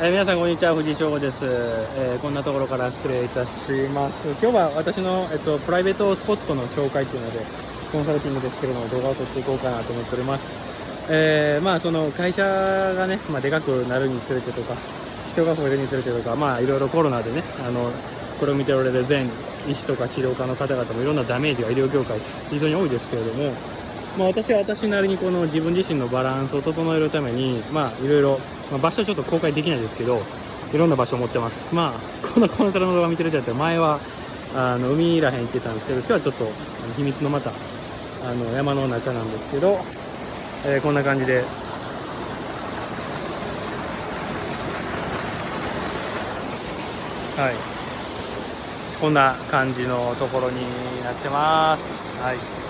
えー皆さんこんにちは藤井翔吾です、えーこんなところから失礼いたします。今日は私の、えっと、プライベートスポットの紹介というのでコンサルティングですけれども動画を撮っていこうかなと思っております。えーまあその会社がね、まあ、でかくなるにつれてとか人が増えるにつれてとかまあいろいろコロナでねあのこれを見ておられる全医師とか治療家の方々もいろんなダメージが医療業界非常に多いですけれどもまあ、私は私なりにこの自分自身のバランスを整えるために、まあ、いろいろ、まあ、場所ちょっと公開できないですけど、いろんな場所を持ってます。まあ、このコンサルの動画見てる人だったら、前は、あの、海らへん行ってたんですけど、今日はちょっと、秘密のまた、あの、山の中なんですけど、えーこんな感じで、はい。こんな感じのところになってます。はい。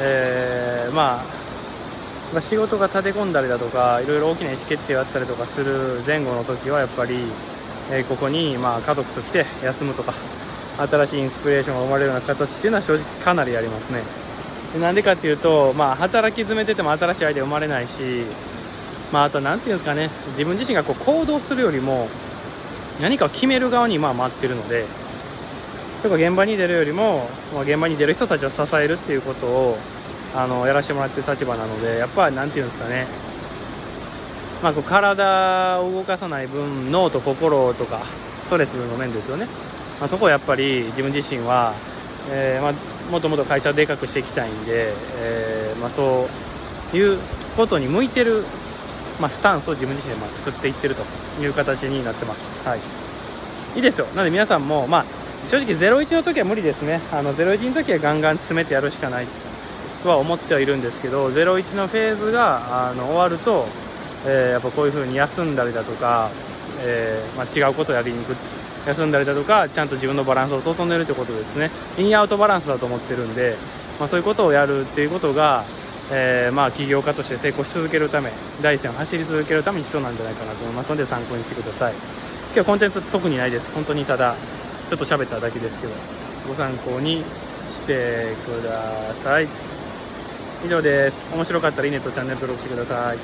えーまあ、仕事が立て込んだりだとかいろいろ大きな意思決定があったりとかする前後の時はやっぱり、えーここに、まあ、家族と来て休むとか新しいインスピレーションが生まれるような形っていうのは正直かなりありますね。なんでかっていうと、まあ、働き詰めてても新しいアイデア生まれないし、まあ、あとなんていうんですかね自分自身がこう行動するよりも何かを決める側にまあ待ってるのでとか現場に出るよりも、まあ、現場に出る人たちを支えるっていうことをあのやらせてもらってる立場なのでやっぱりなんていうんですかね、まあ、こう体を動かさない分脳と心とかストレスの面ですよね、まあ、そこをやっぱり自分自身は、えーまあ、もっともっと会社をでかくしていきたいんで、えーまあ、そういうことに向いてる、まあ、スタンスを自分自身でまあ作っていってるという形になってます。はい。いいですよ。なので皆さんも、まあ、正直01の時は無理ですね。あの01の時はガンガン詰めてやるしかないとは思ってはいるんですけど01のフェーズがあの終わると、えーやっぱこういう風に休んだりだとか、えーまあ、違うことをやりに行く。休んだりだとかちゃんと自分のバランスを整えるということですね。インアウトバランスだと思ってるんで、まあ、そういうことをやるっていうことが、えーまあ、起業家として成功し続けるため第一線を走り続けるために必要なんじゃないかなと思いますので参考にしてください。今日はコンテンツ特にないです。本当にただちょっと喋っただけですけどご参考にしてください。以上です。面白かったらいいねとチャンネル登録してください。